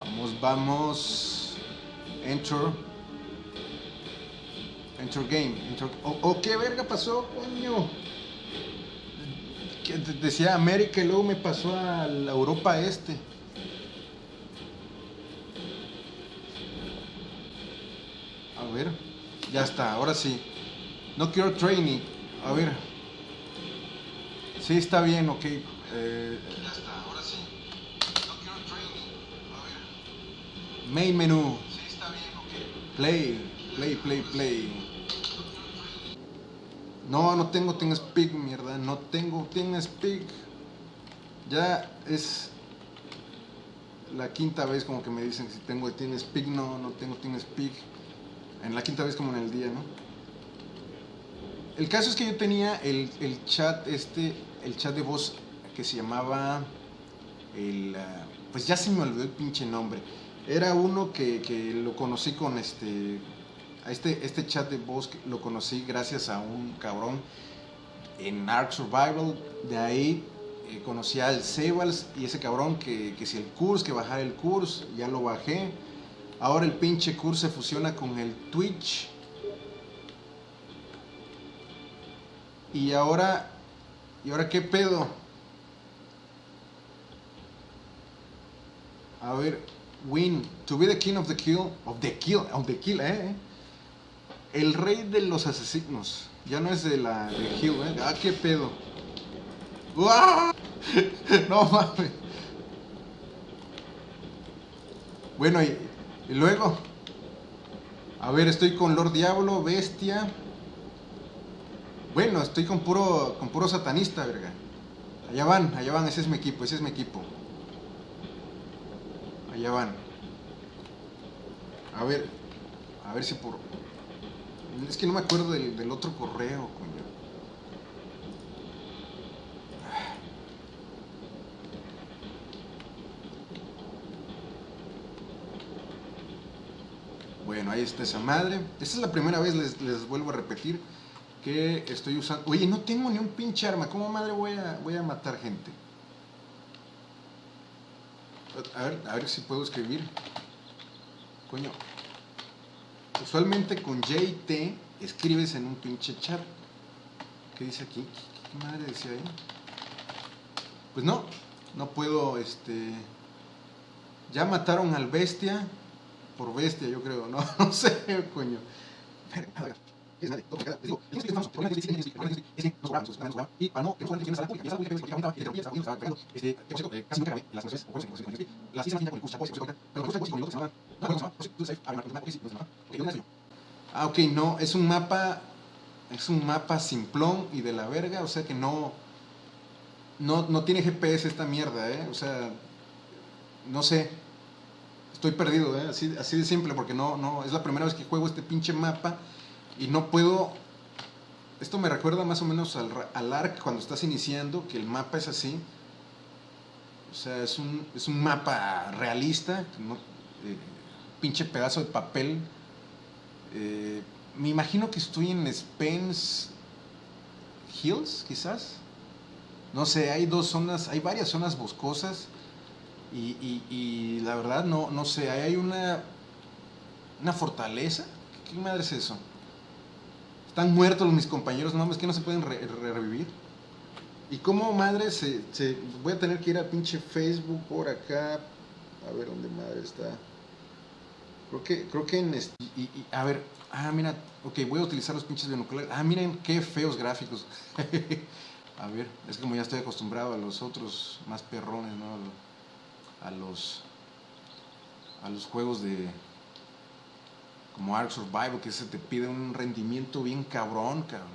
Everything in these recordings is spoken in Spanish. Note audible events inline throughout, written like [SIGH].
Vamos, vamos. Enter. Enter game. Enter- Oh, oh, ¿qué verga pasó, coño? Decía América y luego me pasó a la Europa Este. A ver. Ya está, ahora sí. No quiero training. A ver. Sí, está bien, ok. Eh, ya está, ahora sí. No quiero training. A ver. Main menú. Sí, está bien, ok. Play, play, play, play. No, no tengo TeamSpeak, mierda. No tengo TeamSpeak. Ya es la quinta vez como que me dicen que si tengo TeamSpeak. No, no tengo TeamSpeak. En la quinta vez como en el día, ¿no? El caso es que yo tenía el, el chat este, el chat de voz que se llamaba el, ah, pues ya se me olvidó el pinche nombre. Era uno que, que lo conocí con este, este, este chat de voz lo conocí gracias a un cabrón en Ark Survival. De ahí eh, conocí al Sebals y ese cabrón que, que si el curso, que bajar el curso, ya lo bajé. Ahora el pinche curso se fusiona con el Twitch. Y ahora, ¿y ahora qué pedo? A ver, win, to be the king of the kill, of the kill, of the kill, eh. El rey de los asesinos. Ya no es de la de Hill, eh. Ah, qué pedo. ¡Uah! [LAUGHS] No mames. Bueno, y, y luego. A ver, estoy con Lord Diablo, Bestia. Bueno, estoy con puro, con puro satanista, verga. Allá van, allá van, ese es mi equipo, ese es mi equipo. Allá van. A ver, a ver si por... Es que no me acuerdo del, del otro correo, coño. Bueno, ahí está esa madre. Esta es la primera vez, les, les vuelvo a repetir, que estoy usando... Oye, no tengo ni un pinche arma. ¿Cómo madre voy a, voy a matar gente? A ver, a ver si puedo escribir. Coño. Usualmente con J y T escribes en un pinche chat. ¿Qué dice aquí? ¿Qué, madre decía ahí? Pues no, no puedo, este... Ya mataron al bestia. Por bestia, yo creo, no, [LAUGHS] no sé, coño. No, que a y este, eh, pues. Ah, ok, no, es un mapa, es un mapa simplón y de la verga, o sea que no, no, no tiene GPS esta mierda, eh, o sea, no sé, estoy perdido, ¿eh? así, así de simple, porque no, no, es la primera vez que juego este pinche mapa y no puedo... Esto me recuerda más o menos al, al ARC cuando estás iniciando, que el mapa es así. O sea, es un, es un mapa realista, no, eh, pinche pedazo de papel. Eh, me imagino que estoy en Spence Hills, quizás. No sé, hay dos zonas, hay varias zonas boscosas. Y, la verdad no, no sé, hay una, una fortaleza. ¿Qué madre es eso? Están muertos mis compañeros, no mames, que no se pueden re- re- revivir. ¿Y cómo madre se, se- Voy a tener que ir a pinche Facebook por acá. A ver dónde madre está. Creo que, creo que en... este- y, y- a ver, ah, mira, ok, voy a utilizar los pinches binoculares. Ah, miren qué feos gráficos. [LAUGHS] a ver, es como ya estoy acostumbrado a los otros más perrones, ¿no? A los, a los juegos de como Ark Survival que se te pide un rendimiento bien cabrón, cabrón.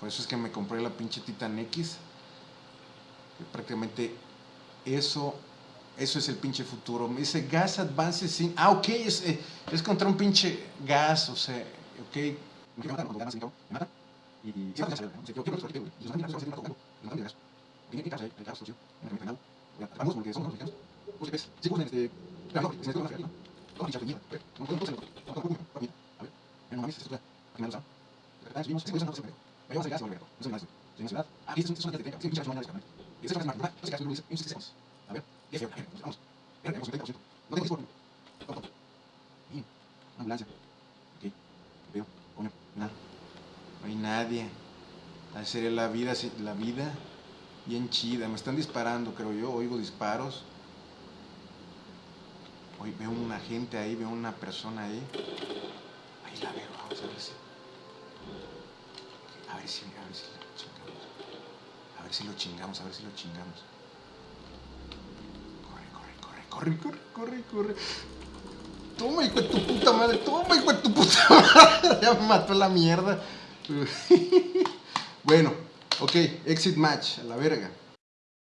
Por eso es que me compré la pinche Titan X. Que prácticamente eso eso es el pinche futuro. Me dice Gas Advances sin. Ah, ok, es, eh, es contra un pinche gas, o sea, ok. Y aquí me no la ciudad. Ah, es una tienda. Sí, mañana, Y es qué hace, Luis. Un 6 A ver. Qué feo. Vamos. Vamos. 30%. No tengo Una. Veo. No hay nadie. La vida, la vida bien chida. Me están disparando, creo yo. Oigo disparos. Hoy veo una gente ahí, veo una persona ahí. Ahí la veo, A ver si, a ver si lo chingamos. A ver si lo chingamos, a ver si lo chingamos. Corre, corre, corre, corre, corre, corre, corre. Toma, hijo de tu puta madre, toma, hijo de tu puta [LAUGHS] madre. Ya me mató la mierda. [LAUGHS] bueno, ok, exit match, a la verga.